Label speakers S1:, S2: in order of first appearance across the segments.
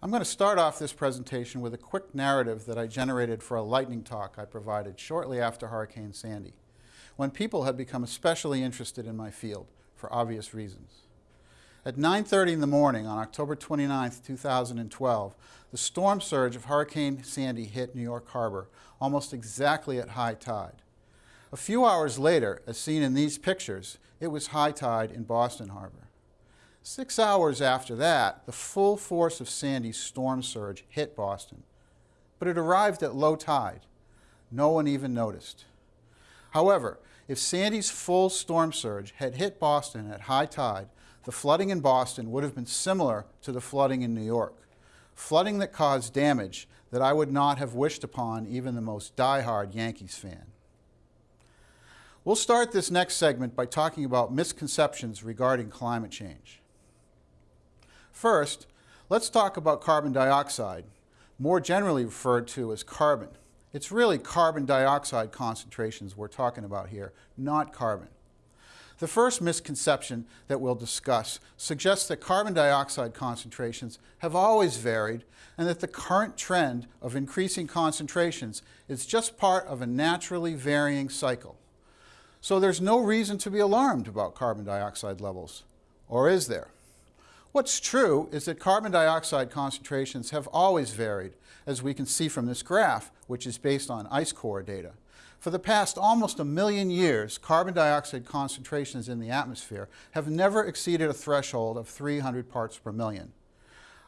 S1: I'm going to start off this presentation with a quick narrative that I generated for a lightning talk I provided shortly after Hurricane Sandy, when people had become especially interested in my field for obvious reasons. At 9.30 in the morning on October 29, 2012, the storm surge of Hurricane Sandy hit New York Harbor almost exactly at high tide. A few hours later, as seen in these pictures, it was high tide in Boston Harbor. Six hours after that, the full force of Sandy's storm surge hit Boston, but it arrived at low tide. No one even noticed. However, if Sandy's full storm surge had hit Boston at high tide, the flooding in Boston would have been similar to the flooding in New York. Flooding that caused damage that I would not have wished upon even the most die-hard Yankees fan. We'll start this next segment by talking about misconceptions regarding climate change. First, let's talk about carbon dioxide, more generally referred to as carbon. It's really carbon dioxide concentrations we're talking about here, not carbon. The first misconception that we'll discuss suggests that carbon dioxide concentrations have always varied and that the current trend of increasing concentrations is just part of a naturally varying cycle. So there's no reason to be alarmed about carbon dioxide levels, or is there? What's true is that carbon dioxide concentrations have always varied, as we can see from this graph, which is based on ice core data. For the past almost a million years, carbon dioxide concentrations in the atmosphere have never exceeded a threshold of 300 parts per million.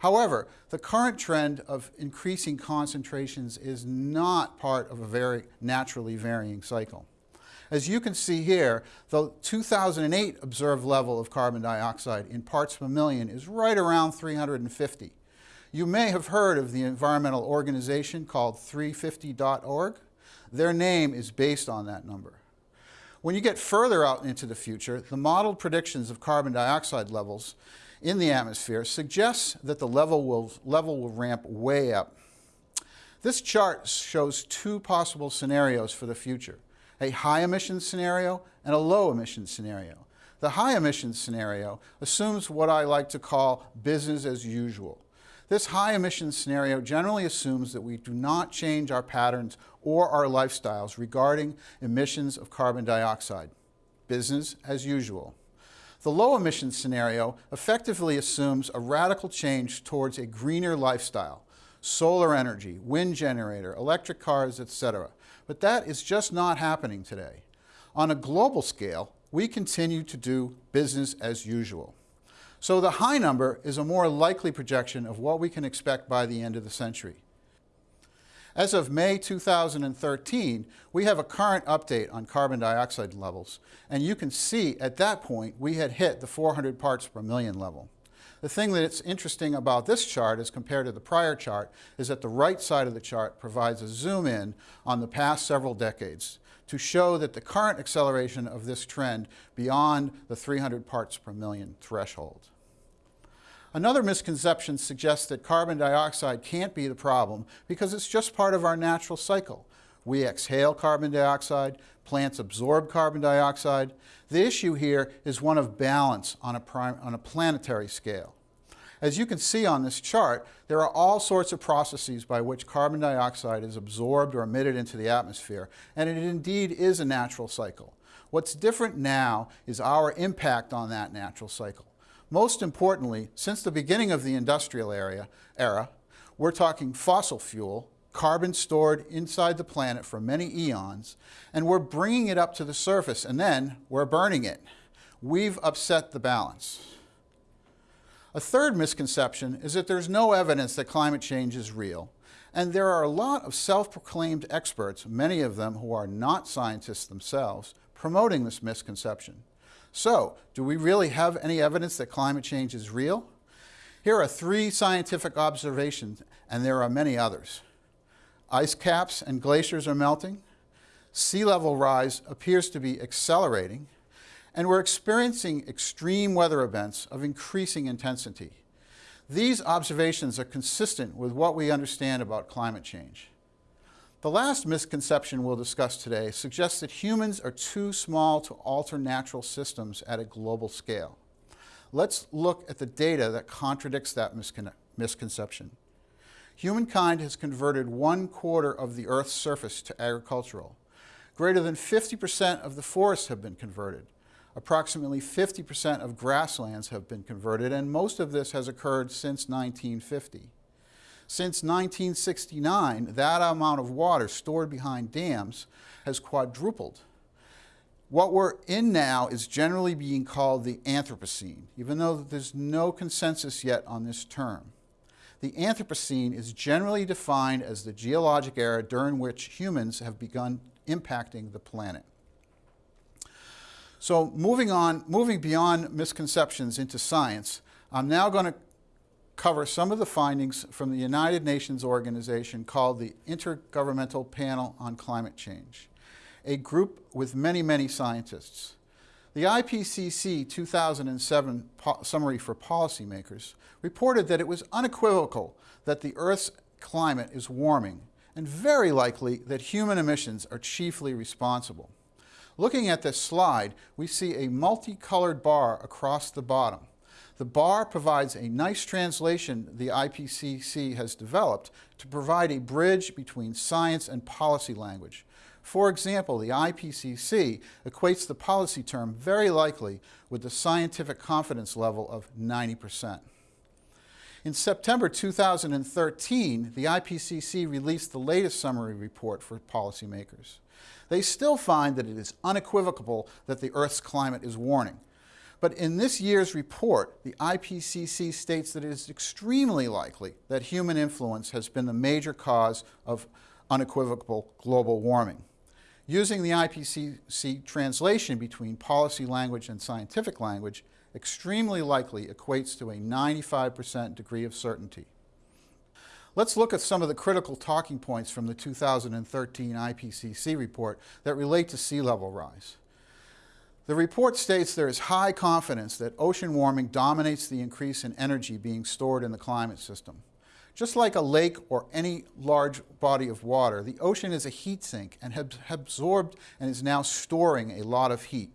S1: However, the current trend of increasing concentrations is not part of a very naturally varying cycle. As you can see here, the 2008 observed level of carbon dioxide in parts per million is right around 350. You may have heard of the environmental organization called 350.org. Their name is based on that number. When you get further out into the future, the modeled predictions of carbon dioxide levels in the atmosphere suggests that the level will, level will ramp way up. This chart shows two possible scenarios for the future a high emissions scenario and a low emissions scenario. The high emissions scenario assumes what I like to call business as usual. This high emissions scenario generally assumes that we do not change our patterns or our lifestyles regarding emissions of carbon dioxide. Business as usual. The low emissions scenario effectively assumes a radical change towards a greener lifestyle, solar energy, wind generator, electric cars, etc. But that is just not happening today. On a global scale, we continue to do business as usual. So the high number is a more likely projection of what we can expect by the end of the century. As of May 2013, we have a current update on carbon dioxide levels, and you can see at that point we had hit the 400 parts per million level. The thing that's interesting about this chart as compared to the prior chart is that the right side of the chart provides a zoom in on the past several decades to show that the current acceleration of this trend beyond the 300 parts per million threshold. Another misconception suggests that carbon dioxide can't be the problem because it's just part of our natural cycle. We exhale carbon dioxide, plants absorb carbon dioxide. The issue here is one of balance on a, on a planetary scale. As you can see on this chart, there are all sorts of processes by which carbon dioxide is absorbed or emitted into the atmosphere, and it indeed is a natural cycle. What's different now is our impact on that natural cycle. Most importantly, since the beginning of the industrial area, era, we're talking fossil fuel, carbon stored inside the planet for many eons, and we're bringing it up to the surface, and then we're burning it. We've upset the balance. A third misconception is that there's no evidence that climate change is real, and there are a lot of self-proclaimed experts, many of them who are not scientists themselves, promoting this misconception. So, do we really have any evidence that climate change is real? Here are three scientific observations, and there are many others. Ice caps and glaciers are melting. Sea level rise appears to be accelerating. And we're experiencing extreme weather events of increasing intensity. These observations are consistent with what we understand about climate change. The last misconception we'll discuss today suggests that humans are too small to alter natural systems at a global scale. Let's look at the data that contradicts that misconception. Humankind has converted one quarter of the Earth's surface to agricultural. Greater than 50% of the forests have been converted. Approximately 50% of grasslands have been converted, and most of this has occurred since 1950. Since 1969, that amount of water stored behind dams has quadrupled. What we're in now is generally being called the Anthropocene, even though there's no consensus yet on this term. The Anthropocene is generally defined as the geologic era during which humans have begun impacting the planet. So moving on, moving beyond misconceptions into science, I'm now going to cover some of the findings from the United Nations organization called the Intergovernmental Panel on Climate Change, a group with many, many scientists. The IPCC 2007 Summary for Policymakers reported that it was unequivocal that the Earth's climate is warming and very likely that human emissions are chiefly responsible. Looking at this slide, we see a multicolored bar across the bottom. The bar provides a nice translation the IPCC has developed to provide a bridge between science and policy language. For example, the IPCC equates the policy term very likely with the scientific confidence level of 90%. In September 2013, the IPCC released the latest summary report for policymakers. They still find that it is unequivocal that the Earth's climate is warming. But in this year's report, the IPCC states that it is extremely likely that human influence has been the major cause of unequivocal global warming. Using the IPCC translation between policy language and scientific language, extremely likely equates to a 95% degree of certainty. Let's look at some of the critical talking points from the 2013 IPCC report that relate to sea level rise. The report states there is high confidence that ocean warming dominates the increase in energy being stored in the climate system. Just like a lake or any large body of water, the ocean is a heat sink and has absorbed and is now storing a lot of heat.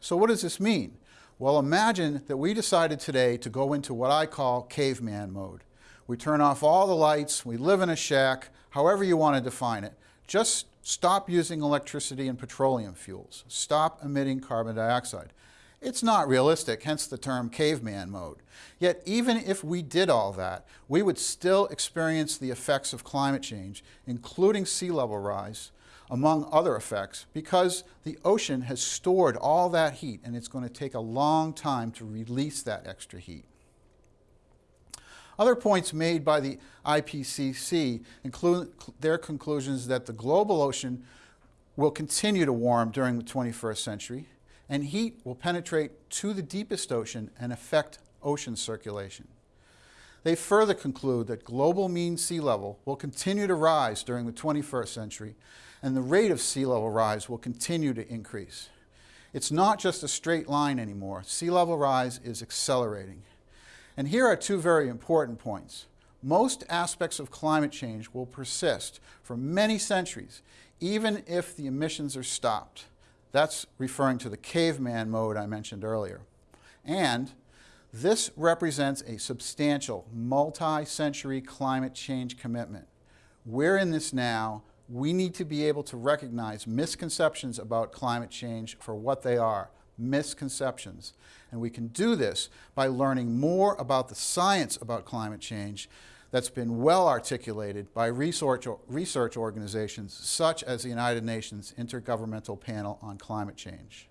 S1: So what does this mean? Well, imagine that we decided today to go into what I call caveman mode. We turn off all the lights, we live in a shack, however you want to define it. Just stop using electricity and petroleum fuels. Stop emitting carbon dioxide. It's not realistic, hence the term caveman mode. Yet even if we did all that, we would still experience the effects of climate change, including sea level rise, among other effects, because the ocean has stored all that heat and it's going to take a long time to release that extra heat. Other points made by the IPCC include their conclusions that the global ocean will continue to warm during the 21st century, and heat will penetrate to the deepest ocean and affect ocean circulation. They further conclude that global mean sea level will continue to rise during the 21st century and the rate of sea level rise will continue to increase. It's not just a straight line anymore. Sea level rise is accelerating. And here are two very important points. Most aspects of climate change will persist for many centuries, even if the emissions are stopped. That's referring to the caveman mode I mentioned earlier. And this represents a substantial multi-century climate change commitment. We're in this now, we need to be able to recognize misconceptions about climate change for what they are, misconceptions. And we can do this by learning more about the science about climate change that's been well articulated by research, research organizations such as the United Nations Intergovernmental Panel on Climate Change.